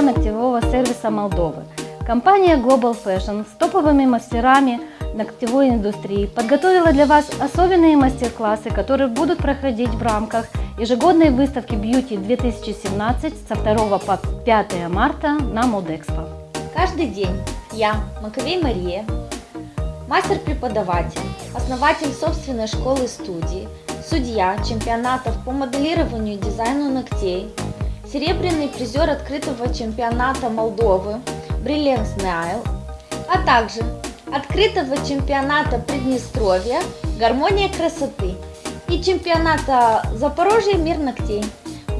чемпионата Молдовы. Компания Global Fashion с топовыми мастерами ногтевой индустрии подготовила для вас особенные мастер-классы, которые будут проходить в рамках ежегодной выставки Beauty 2017 со 2 по 5 марта на Молдэкспо. Каждый день я, Маковей Мария, мастер-преподаватель, основатель собственной школы-студии, судья чемпионатов по моделированию и дизайну ногтей, серебряный призер открытого чемпионата Молдовы Brilliance Nile, а также открытого чемпионата Приднестровья «Гармония красоты» и чемпионата Запорожья «Мир ногтей».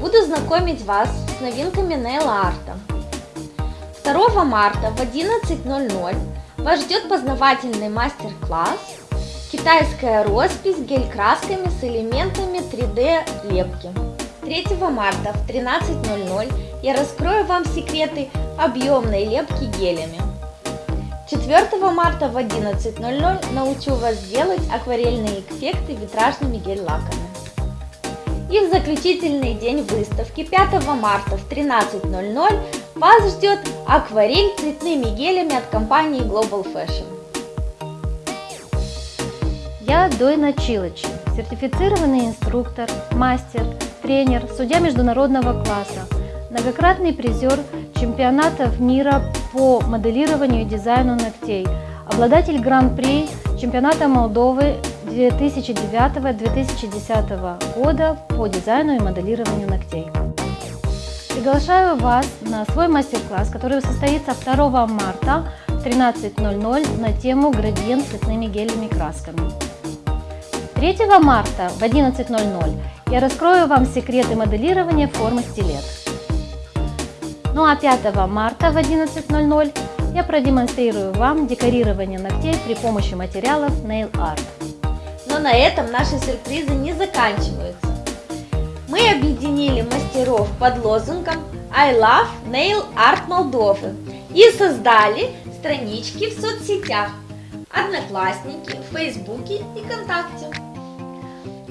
Буду знакомить вас с новинками нейл-арта. 2 марта в 11.00 вас ждет познавательный мастер-класс «Китайская роспись гель-красками с элементами 3D лепки». 3 марта в 13.00 я раскрою вам секреты объемной лепки гелями. 4 марта в 11.00 научу вас делать акварельные эффекты витражными гель-лаками. И в заключительный день выставки 5 марта в 13.00 вас ждет акварель цветными гелями от компании Global Fashion. Я Дойна Чилыч, сертифицированный инструктор, мастер, тренер, судья международного класса, многократный призер чемпионатов мира по моделированию и дизайну ногтей, обладатель Гран-при чемпионата Молдовы 2009-2010 года по дизайну и моделированию ногтей. Приглашаю вас на свой мастер-класс, который состоится 2 марта в 13.00 на тему «Градиент цветными гелями красками». 3 марта в 11.00 я раскрою вам секреты моделирования формы стилет. Ну а 5 марта в 11.00 я продемонстрирую вам декорирование ногтей при помощи материалов Nail Art. Но на этом наши сюрпризы не заканчиваются. Мы объединили мастеров под лозунгом I love Nail Art Молдовы и создали странички в соцсетях Одноклассники, Фейсбуке и ВКонтакте.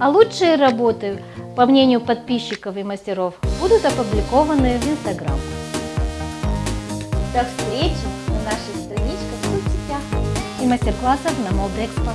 А лучшие работы, по мнению подписчиков и мастеров, будут опубликованы в Instagram. До встречи на наших страничках в соцсетях и мастер-классах на Молдэкспо.